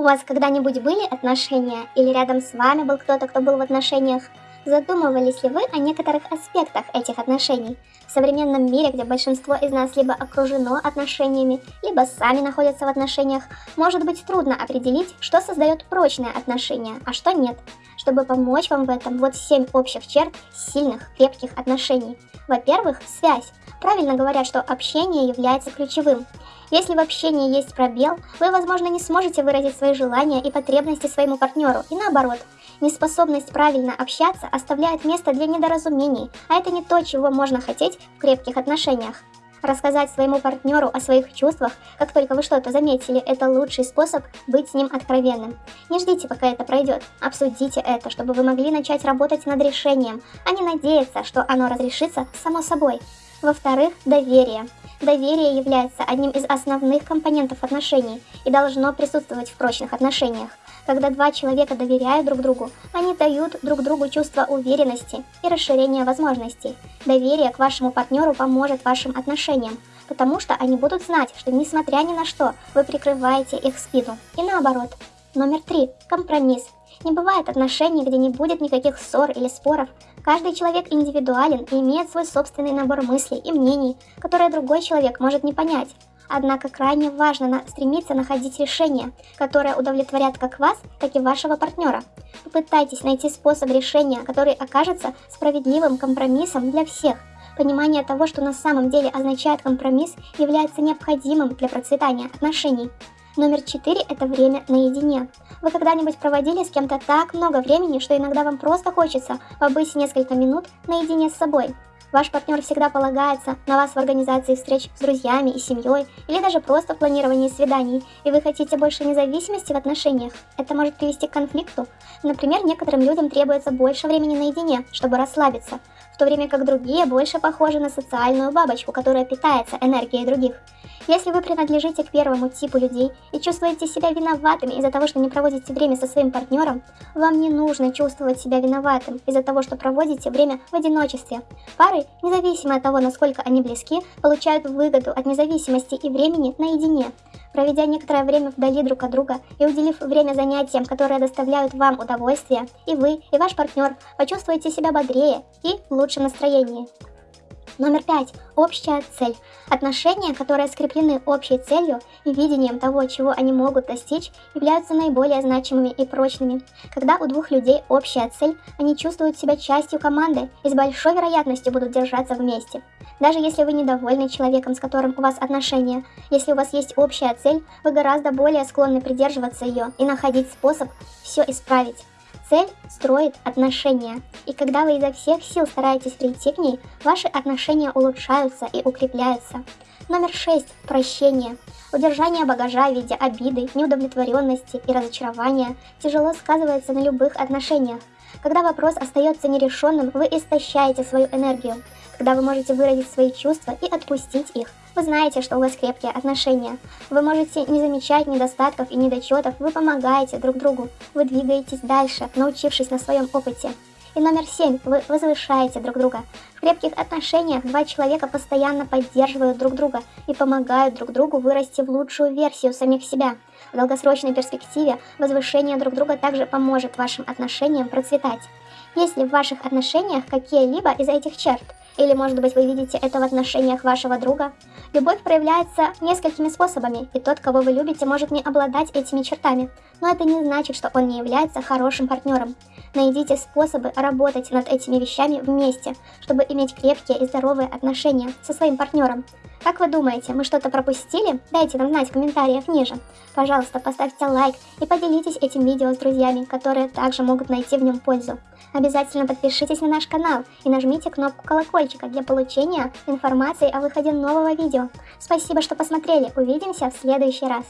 У вас когда-нибудь были отношения или рядом с вами был кто-то, кто был в отношениях? Задумывались ли вы о некоторых аспектах этих отношений? В современном мире, где большинство из нас либо окружено отношениями, либо сами находятся в отношениях, может быть трудно определить, что создает прочные отношения, а что нет. Чтобы помочь вам в этом, вот 7 общих черт сильных, крепких отношений. Во-первых, связь. Правильно говорят, что общение является ключевым. Если в общении есть пробел, вы, возможно, не сможете выразить свои желания и потребности своему партнеру, и наоборот. Неспособность правильно общаться оставляет место для недоразумений, а это не то, чего можно хотеть в крепких отношениях. Рассказать своему партнеру о своих чувствах, как только вы что-то заметили, это лучший способ быть с ним откровенным. Не ждите, пока это пройдет. Обсудите это, чтобы вы могли начать работать над решением, а не надеяться, что оно разрешится само собой. Во-вторых, доверие. Доверие является одним из основных компонентов отношений и должно присутствовать в прочных отношениях. Когда два человека доверяют друг другу, они дают друг другу чувство уверенности и расширения возможностей. Доверие к вашему партнеру поможет вашим отношениям, потому что они будут знать, что несмотря ни на что, вы прикрываете их спину. И наоборот. Номер три. Компромисс. Не бывает отношений, где не будет никаких ссор или споров. Каждый человек индивидуален и имеет свой собственный набор мыслей и мнений, которые другой человек может не понять. Однако крайне важно на стремиться находить решения, которые удовлетворят как вас, так и вашего партнера. Попытайтесь найти способ решения, который окажется справедливым компромиссом для всех. Понимание того, что на самом деле означает компромисс, является необходимым для процветания отношений. Номер четыре – это время наедине. Вы когда-нибудь проводили с кем-то так много времени, что иногда вам просто хочется побыть несколько минут наедине с собой? Ваш партнер всегда полагается на вас в организации встреч с друзьями и семьей, или даже просто в планировании свиданий, и вы хотите больше независимости в отношениях. Это может привести к конфликту. Например, некоторым людям требуется больше времени наедине, чтобы расслабиться, то время как другие больше похожи на социальную бабочку, которая питается энергией других. Если вы принадлежите к первому типу людей и чувствуете себя виноватыми из-за того, что не проводите время со своим партнером, вам не нужно чувствовать себя виноватым из-за того, что проводите время в одиночестве. Пары, независимо от того, насколько они близки, получают выгоду от независимости и времени наедине. Проведя некоторое время вдали друг от друга и уделив время занятиям, которые доставляют вам удовольствие, и вы, и ваш партнер почувствуете себя бодрее и в лучшем настроении. Номер пять. Общая цель. Отношения, которые скреплены общей целью и видением того, чего они могут достичь, являются наиболее значимыми и прочными. Когда у двух людей общая цель, они чувствуют себя частью команды и с большой вероятностью будут держаться вместе. Даже если вы недовольны человеком, с которым у вас отношения, если у вас есть общая цель, вы гораздо более склонны придерживаться ее и находить способ все исправить. Цель строит отношения, и когда вы изо всех сил стараетесь прийти к ней, ваши отношения улучшаются и укрепляются. Номер 6. Прощение. Удержание багажа в виде обиды, неудовлетворенности и разочарования тяжело сказывается на любых отношениях. Когда вопрос остается нерешенным, вы истощаете свою энергию. Когда вы можете выразить свои чувства и отпустить их, вы знаете, что у вас крепкие отношения. Вы можете не замечать недостатков и недочетов, вы помогаете друг другу, вы двигаетесь дальше, научившись на своем опыте. И номер семь. Вы возвышаете друг друга. В крепких отношениях два человека постоянно поддерживают друг друга и помогают друг другу вырасти в лучшую версию самих себя. В долгосрочной перспективе возвышение друг друга также поможет вашим отношениям процветать. Есть ли в ваших отношениях какие-либо из этих черт? Или, может быть, вы видите это в отношениях вашего друга? Любовь проявляется несколькими способами, и тот, кого вы любите, может не обладать этими чертами. Но это не значит, что он не является хорошим партнером. Найдите способы работать над этими вещами вместе, чтобы иметь крепкие и здоровые отношения со своим партнером. Как вы думаете, мы что-то пропустили? Дайте нам знать в комментариях ниже. Пожалуйста, поставьте лайк и поделитесь этим видео с друзьями, которые также могут найти в нем пользу. Обязательно подпишитесь на наш канал и нажмите кнопку колокольчика для получения информации о выходе нового видео. Спасибо, что посмотрели. Увидимся в следующий раз.